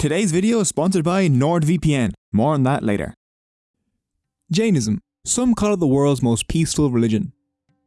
Today's video is sponsored by NordVPN. More on that later. Jainism. Some call it the world's most peaceful religion.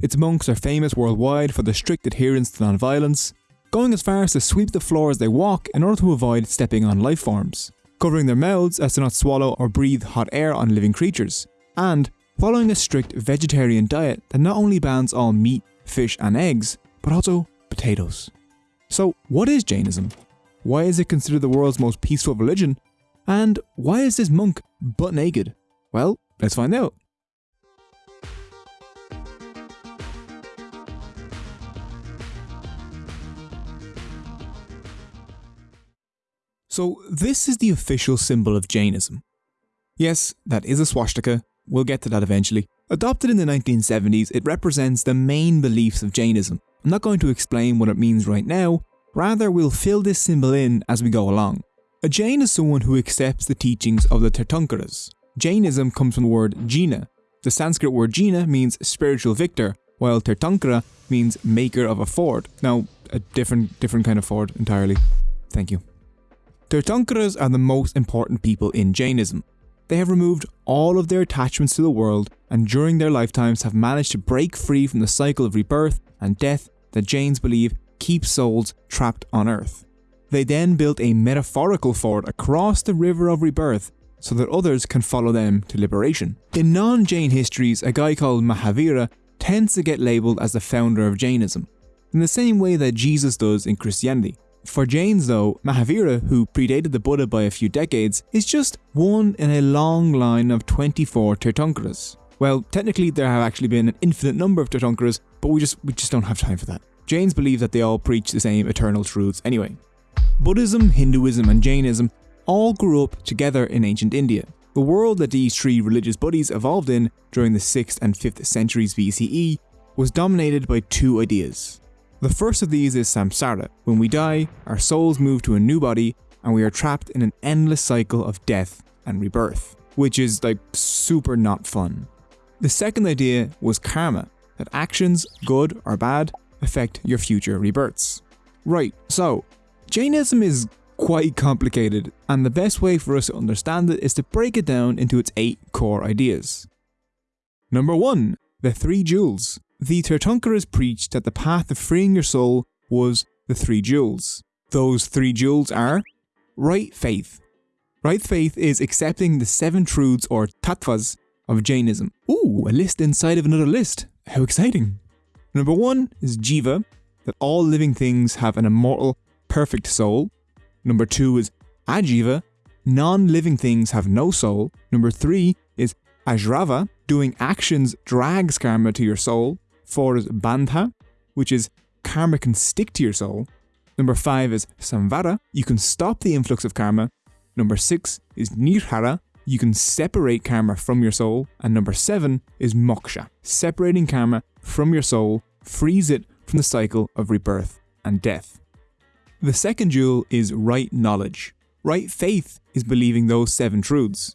Its monks are famous worldwide for their strict adherence to non-violence, going as far as to sweep the floor as they walk in order to avoid stepping on life forms, covering their mouths as to not swallow or breathe hot air on living creatures, and following a strict vegetarian diet that not only bans all meat, fish and eggs, but also potatoes. So what is Jainism? Why is it considered the world's most peaceful religion? And why is this monk butt naked? Well, let's find out. So this is the official symbol of Jainism. Yes, that is a swastika, we'll get to that eventually. Adopted in the 1970s, it represents the main beliefs of Jainism. I'm not going to explain what it means right now, rather we'll fill this symbol in as we go along. A Jain is someone who accepts the teachings of the Tirthankaras. Jainism comes from the word Jina. The Sanskrit word Jina means spiritual victor, while Tirthankara means maker of a ford. Now, a different different kind of ford entirely. Thank you. Tirthankaras are the most important people in Jainism. They have removed all of their attachments to the world and during their lifetimes have managed to break free from the cycle of rebirth and death that Jains believe keeps souls trapped on earth. They then built a metaphorical ford across the river of rebirth so that others can follow them to liberation. In non-Jain histories, a guy called Mahavira tends to get labelled as the founder of Jainism, in the same way that Jesus does in Christianity. For Jains though, Mahavira, who predated the Buddha by a few decades, is just one in a long line of 24 Tirthankaras. Well, technically there have actually been an infinite number of Tirthankaras, but we just we just don't have time for that. Jains believe that they all preach the same eternal truths anyway. Buddhism, Hinduism and Jainism all grew up together in ancient India. The world that these three religious buddies evolved in during the 6th and 5th centuries BCE was dominated by two ideas. The first of these is samsara. When we die, our souls move to a new body and we are trapped in an endless cycle of death and rebirth, which is like super not fun. The second idea was karma, that actions, good or bad, affect your future rebirths. Right, so Jainism is quite complicated, and the best way for us to understand it is to break it down into its eight core ideas. Number 1. The Three Jewels. The Tirthankaras preached that the path of freeing your soul was the three jewels. Those three jewels are right faith. Right faith is accepting the seven truths or tattvas of Jainism. Ooh, a list inside of another list. How exciting. Number one is Jiva, that all living things have an immortal, perfect soul. Number two is Ajiva, non-living things have no soul. Number three is Asrava, doing actions drags karma to your soul. 4 is Bandha, which is karma can stick to your soul. Number 5 is Samvara, you can stop the influx of karma. Number 6 is Nirjara, you can separate karma from your soul. And number 7 is Moksha, separating karma from your soul, frees it from the cycle of rebirth and death. The second jewel is right knowledge. Right faith is believing those seven truths.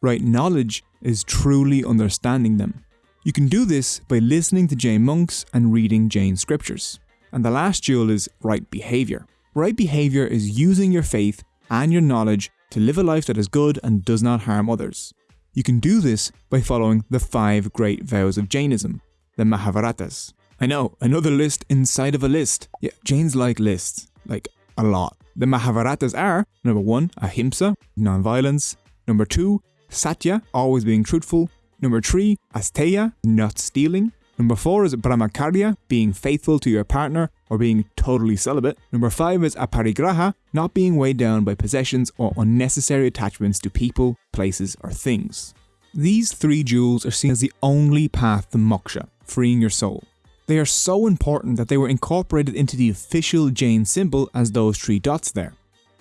Right knowledge is truly understanding them. You can do this by listening to Jain monks and reading Jain scriptures. And the last jewel is right behaviour. Right behaviour is using your faith and your knowledge to live a life that is good and does not harm others. You can do this by following the five great vows of Jainism, the Mahavratas. I know, another list inside of a list. Yeah, Jains like lists, like a lot. The Mahavratas are number one, ahimsa, non-violence. Number two, satya, always being truthful. Number 3, asteya, not stealing. Number 4 is brahmacharya, being faithful to your partner or being totally celibate. Number 5 is aparigraha, not being weighed down by possessions or unnecessary attachments to people, places or things. These three jewels are seen as the only path to moksha, freeing your soul. They are so important that they were incorporated into the official Jain symbol as those three dots there.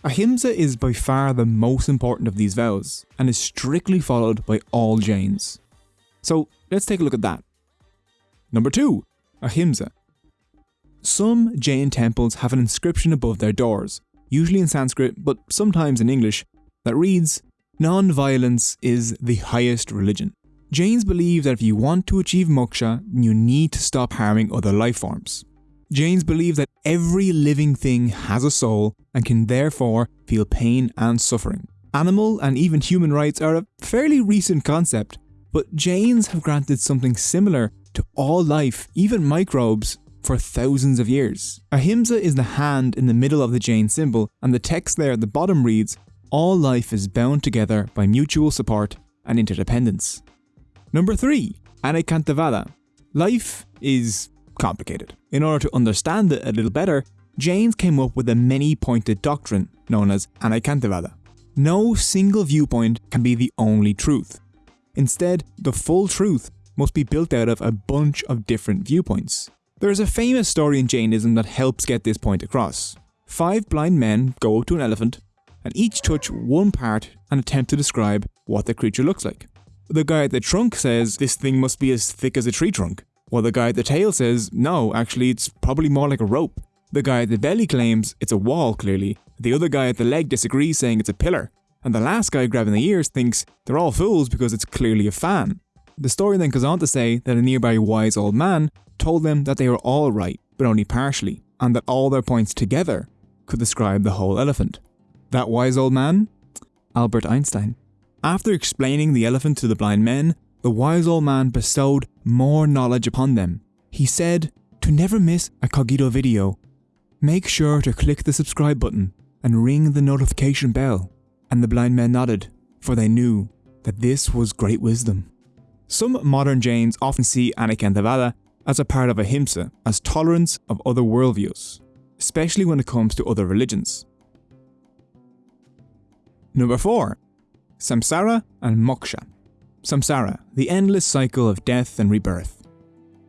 Ahimsa is by far the most important of these vows, and is strictly followed by all Jains. So let's take a look at that. Number 2. Ahimsa. Some Jain temples have an inscription above their doors, usually in Sanskrit but sometimes in English, that reads, Non-violence is the highest religion. Jains believe that if you want to achieve moksha, you need to stop harming other life forms. Jains believe that every living thing has a soul and can therefore feel pain and suffering. Animal and even human rights are a fairly recent concept, but Jains have granted something similar to all life, even microbes, for thousands of years. Ahimsa is the hand in the middle of the Jain symbol, and the text there at the bottom reads, All life is bound together by mutual support and interdependence. Number 3. Anekantavada. Life is complicated. In order to understand it a little better, Jains came up with a many-pointed doctrine known as Anekantavada. No single viewpoint can be the only truth. Instead, the full truth must be built out of a bunch of different viewpoints. There is a famous story in Jainism that helps get this point across. Five blind men go up to an elephant and each touch one part and attempt to describe what the creature looks like. The guy at the trunk says this thing must be as thick as a tree trunk, while the guy at the tail says no, actually it's probably more like a rope. The guy at the belly claims it's a wall clearly, the other guy at the leg disagrees saying it's a pillar, and the last guy grabbing the ears thinks they're all fools because it's clearly a fan. The story then goes on to say that a nearby wise old man told them that they were all right, but only partially, and that all their points together could describe the whole elephant. That wise old man? Albert Einstein. After explaining the elephant to the blind men, the wise old man bestowed more knowledge upon them. He said, To never miss a Cogito video, make sure to click the subscribe button and ring the notification bell. And the blind men nodded, for they knew that this was great wisdom. Some modern Jains often see Anekantavada as a part of ahimsa, as tolerance of other worldviews, especially when it comes to other religions. Number 4. Samsara and Moksha. Samsara, the endless cycle of death and rebirth.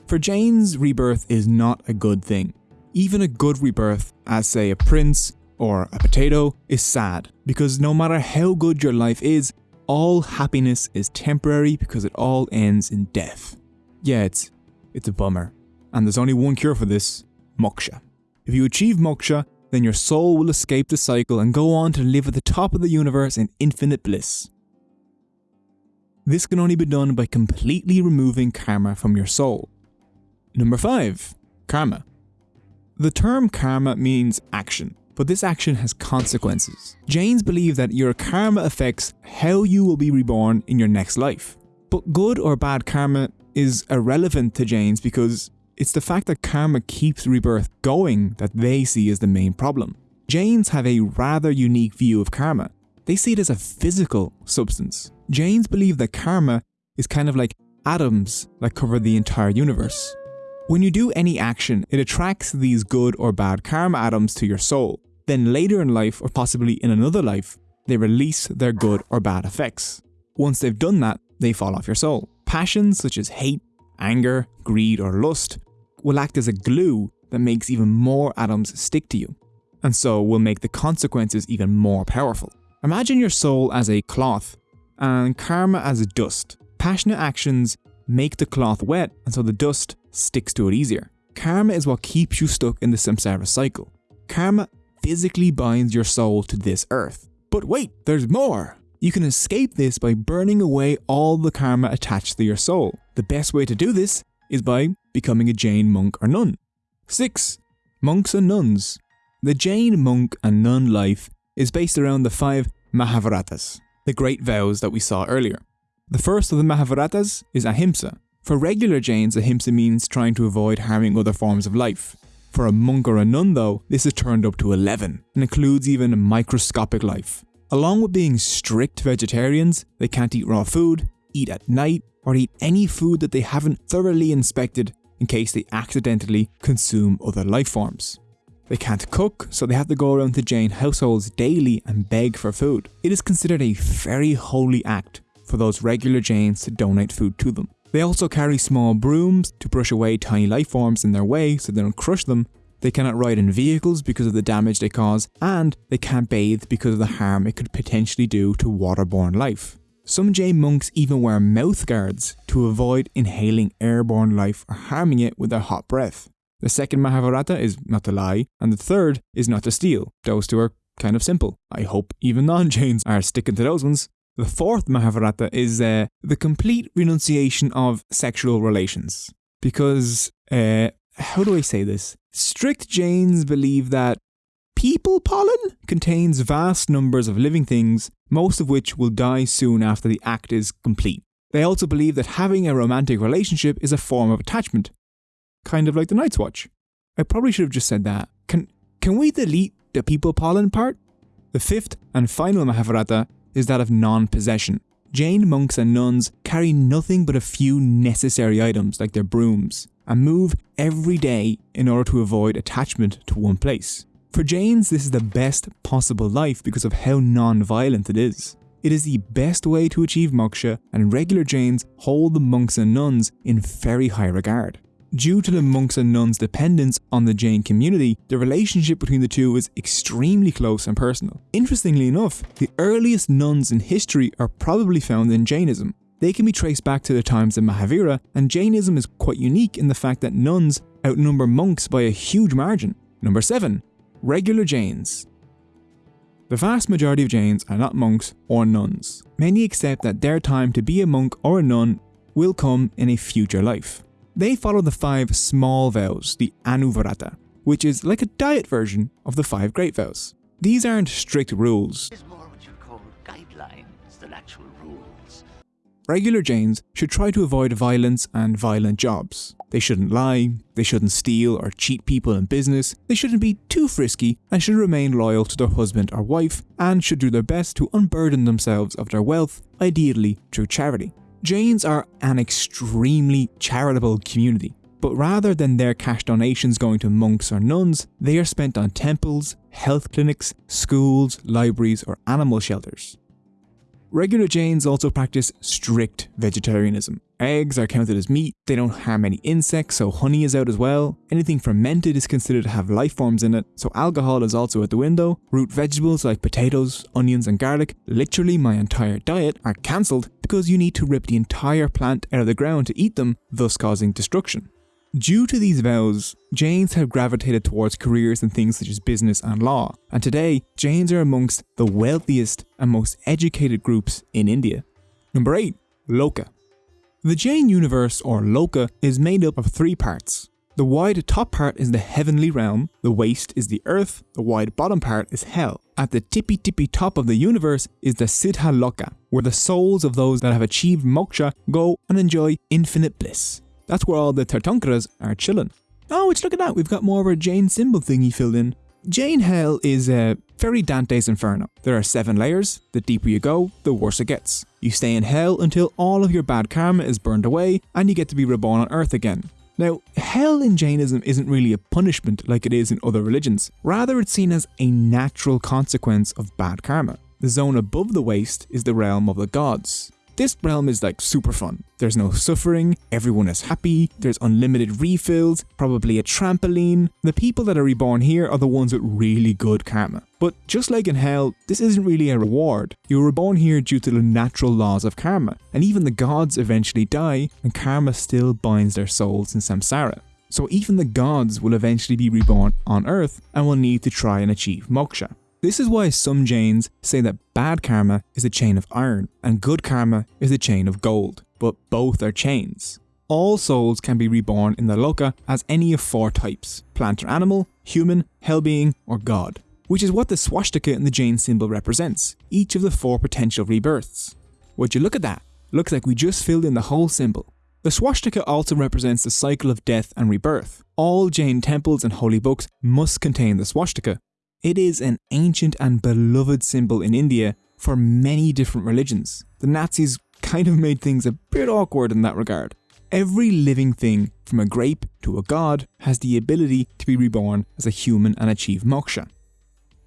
For Jains, rebirth is not a good thing. Even a good rebirth, as say a prince or a potato, is sad, because no matter how good your life is, all happiness is temporary because it all ends in death. Yeah, it's, it's a bummer. And there's only one cure for this moksha. If you achieve moksha, then your soul will escape the cycle and go on to live at the top of the universe in infinite bliss. This can only be done by completely removing karma from your soul. Number 5. Karma. The term karma means action, but this action has consequences. Jains believe that your karma affects how you will be reborn in your next life. But good or bad karma is irrelevant to Jains because it's the fact that karma keeps rebirth going that they see as the main problem. Jains have a rather unique view of karma. They see it as a physical substance. Jains believe that karma is kind of like atoms that cover the entire universe. When you do any action, it attracts these good or bad karma atoms to your soul. Then later in life, or possibly in another life, they release their good or bad effects. Once they've done that, they fall off your soul. Passions such as hate, anger, greed, or lust will act as a glue that makes even more atoms stick to you, and so will make the consequences even more powerful. Imagine your soul as a cloth, and karma as a dust. Passionate actions make the cloth wet, and so the dust sticks to it easier. Karma is what keeps you stuck in the samsara cycle. Karma physically binds your soul to this earth. But wait, there's more! You can escape this by burning away all the karma attached to your soul. The best way to do this is by becoming a Jain monk or nun. 6. Monks and nuns. The Jain monk and nun life is based around the five Mahavratas, the great vows that we saw earlier. The first of the Mahavratas is Ahimsa. For regular Jains, Ahimsa means trying to avoid harming other forms of life. For a monk or a nun, though, this is turned up to 11 and includes even microscopic life. Along with being strict vegetarians, they can't eat raw food, eat at night, or eat any food that they haven't thoroughly inspected in case they accidentally consume other life forms. They can't cook, so they have to go around to Jain households daily and beg for food. It is considered a very holy act for those regular Jains to donate food to them. They also carry small brooms to brush away tiny life forms in their way so they don't crush them they cannot ride in vehicles because of the damage they cause, and they can't bathe because of the harm it could potentially do to waterborne life. Some Jain monks even wear mouth guards to avoid inhaling airborne life or harming it with their hot breath. The second Mahavrata is not to lie, and the third is not to steal. Those two are kind of simple. I hope even non-Jains are sticking to those ones. The fourth Mahavrata is uh, the complete renunciation of sexual relations. Because uh, how do I say this? Strict Jains believe that people pollen contains vast numbers of living things, most of which will die soon after the act is complete. They also believe that having a romantic relationship is a form of attachment, kind of like the Night's Watch. I probably should have just said that. Can can we delete the people pollen part? The fifth and final Mahavrata is that of non-possession. Jain monks and nuns carry nothing but a few necessary items like their brooms and move every day in order to avoid attachment to one place. For Jains, this is the best possible life because of how non-violent it is. It is the best way to achieve moksha and regular Jains hold the monks and nuns in very high regard. Due to the monks and nuns' dependence on the Jain community, the relationship between the two is extremely close and personal. Interestingly enough, the earliest nuns in history are probably found in Jainism. They can be traced back to the times of Mahavira, and Jainism is quite unique in the fact that nuns outnumber monks by a huge margin. Number 7. Regular Jains. The vast majority of Jains are not monks or nuns. Many accept that their time to be a monk or a nun will come in a future life. They follow the five small vows, the Anuvarata, which is like a diet version of the five great vows. These aren't strict rules. It's more what you call guidelines than actual rules. Regular Jains should try to avoid violence and violent jobs. They shouldn't lie, they shouldn't steal or cheat people in business, they shouldn't be too frisky and should remain loyal to their husband or wife and should do their best to unburden themselves of their wealth, ideally through charity. Jains are an extremely charitable community, but rather than their cash donations going to monks or nuns, they are spent on temples, health clinics, schools, libraries, or animal shelters. Regular Jains also practice strict vegetarianism. Eggs are counted as meat, they don't harm any insects, so honey is out as well. Anything fermented is considered to have life forms in it, so alcohol is also out the window. Root vegetables like potatoes, onions, and garlic, literally my entire diet, are cancelled because you need to rip the entire plant out of the ground to eat them, thus causing destruction. Due to these vows, Jains have gravitated towards careers in things such as business and law, and today, Jains are amongst the wealthiest and most educated groups in India. Number 8. Loka. The Jain universe, or Loka, is made up of three parts. The wide top part is the heavenly realm, the waist is the earth, the wide bottom part is hell. At the tippy tippy top of the universe is the Siddha Loka, where the souls of those that have achieved moksha go and enjoy infinite bliss. That's where all the Tirthankaras are chilling. Oh, which look at that, we've got more of a Jain symbol thingy filled in. Jain Hell is uh, very Dante's Inferno. There are seven layers, the deeper you go, the worse it gets. You stay in Hell until all of your bad karma is burned away and you get to be reborn on Earth again. Now, hell in Jainism isn't really a punishment like it is in other religions, rather it's seen as a natural consequence of bad karma. The zone above the waist is the realm of the gods. This realm is like super fun. There's no suffering, everyone is happy, there's unlimited refills, probably a trampoline. The people that are reborn here are the ones with really good karma. But just like in hell, this isn't really a reward. You were reborn here due to the natural laws of karma, and even the gods eventually die, and karma still binds their souls in samsara. So even the gods will eventually be reborn on earth and will need to try and achieve moksha. This is why some Jains say that bad karma is a chain of iron and good karma is a chain of gold, but both are chains. All souls can be reborn in the Loka as any of four types plant or animal, human, hell being, or god, which is what the swastika in the Jain symbol represents, each of the four potential rebirths. Would you look at that? Looks like we just filled in the whole symbol. The swastika also represents the cycle of death and rebirth. All Jain temples and holy books must contain the swastika, it is an ancient and beloved symbol in India for many different religions. The Nazis kind of made things a bit awkward in that regard. Every living thing, from a grape to a god, has the ability to be reborn as a human and achieve moksha.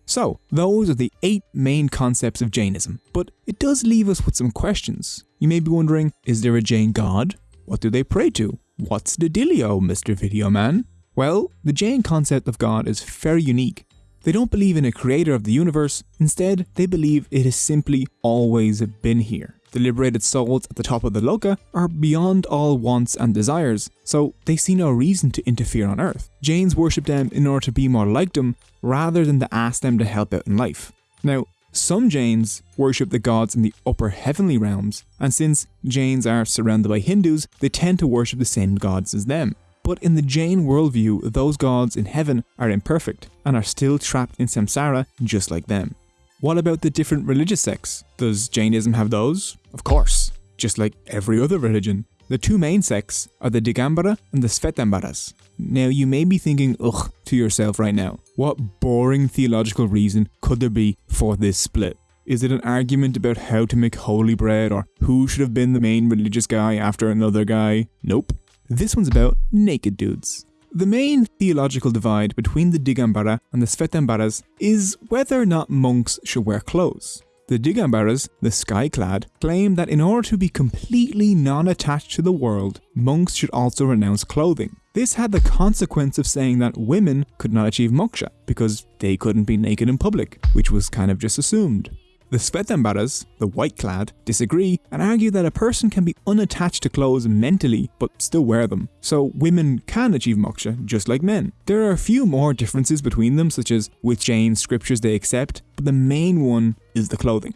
So, those are the eight main concepts of Jainism, but it does leave us with some questions. You may be wondering, is there a Jain god? What do they pray to? What's the dealio, Mr. Video Man? Well, the Jain concept of God is very unique they don't believe in a creator of the universe, instead, they believe it has simply always been here. The liberated souls at the top of the Loka are beyond all wants and desires, so they see no reason to interfere on Earth. Jains worship them in order to be more like them, rather than to ask them to help out in life. Now, some Jains worship the gods in the upper heavenly realms, and since Jains are surrounded by Hindus, they tend to worship the same gods as them. But in the Jain worldview, those gods in heaven are imperfect and are still trapped in samsara just like them. What about the different religious sects? Does Jainism have those? Of course, just like every other religion. The two main sects are the Digambara and the Svetambaras. Now, you may be thinking, ugh, to yourself right now, what boring theological reason could there be for this split? Is it an argument about how to make holy bread or who should have been the main religious guy after another guy? Nope. This one's about naked dudes. The main theological divide between the Digambara and the Svetambaras is whether or not monks should wear clothes. The Digambaras, the sky-clad, claim that in order to be completely non-attached to the world, monks should also renounce clothing. This had the consequence of saying that women could not achieve moksha because they couldn't be naked in public, which was kind of just assumed. The Svetambaras, the white clad, disagree and argue that a person can be unattached to clothes mentally but still wear them, so women can achieve moksha just like men. There are a few more differences between them, such as which Jain scriptures they accept, but the main one is the clothing.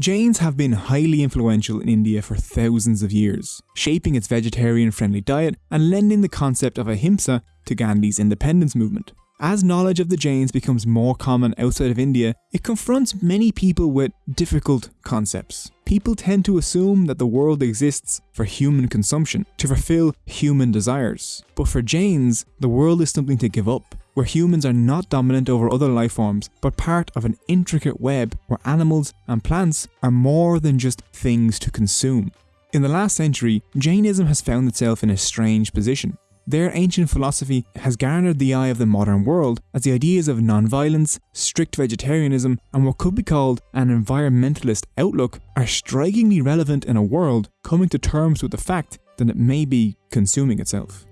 Jains have been highly influential in India for thousands of years, shaping its vegetarian friendly diet and lending the concept of ahimsa to Gandhi's independence movement. As knowledge of the Jains becomes more common outside of India, it confronts many people with difficult concepts. People tend to assume that the world exists for human consumption, to fulfill human desires. But for Jains, the world is something to give up, where humans are not dominant over other life forms, but part of an intricate web where animals and plants are more than just things to consume. In the last century, Jainism has found itself in a strange position. Their ancient philosophy has garnered the eye of the modern world as the ideas of non-violence, strict vegetarianism, and what could be called an environmentalist outlook are strikingly relevant in a world coming to terms with the fact that it may be consuming itself.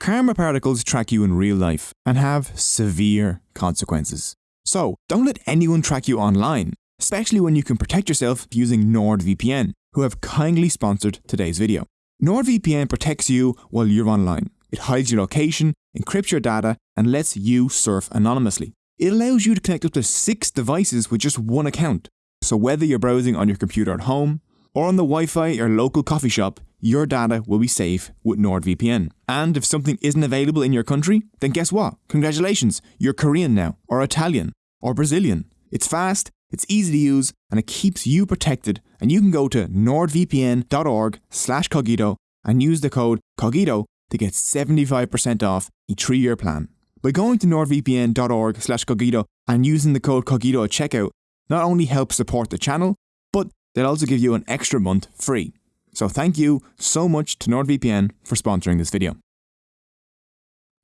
Karma particles track you in real life and have severe consequences. So, don't let anyone track you online, especially when you can protect yourself using NordVPN, who have kindly sponsored today's video. NordVPN protects you while you're online. It hides your location, encrypts your data, and lets you surf anonymously. It allows you to connect up to six devices with just one account. So whether you're browsing on your computer at home or on the Wi-Fi at your local coffee shop, your data will be safe with NordVPN. And if something isn't available in your country, then guess what? Congratulations, you're Korean now, or Italian, or Brazilian. It's fast, it's easy to use and it keeps you protected and you can go to nordvpn.org slash cogito and use the code cogito to get 75% off a three-year plan. By going to nordvpn.org slash cogito and using the code cogito at checkout, not only helps support the channel, but they'll also give you an extra month free. So thank you so much to NordVPN for sponsoring this video.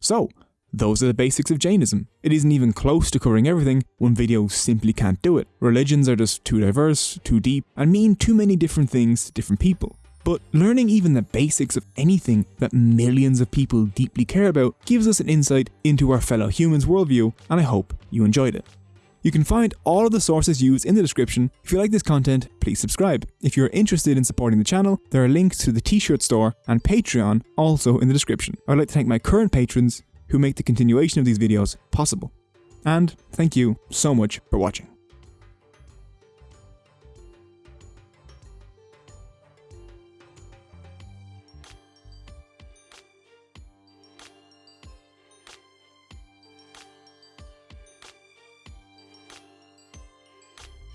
So, those are the basics of Jainism. It isn't even close to covering everything, one video simply can't do it. Religions are just too diverse, too deep, and mean too many different things to different people. But learning even the basics of anything that millions of people deeply care about gives us an insight into our fellow humans' worldview, and I hope you enjoyed it. You can find all of the sources used in the description. If you like this content, please subscribe. If you're interested in supporting the channel, there are links to the t-shirt store and Patreon also in the description. I'd like to thank my current patrons who make the continuation of these videos possible. And thank you so much for watching.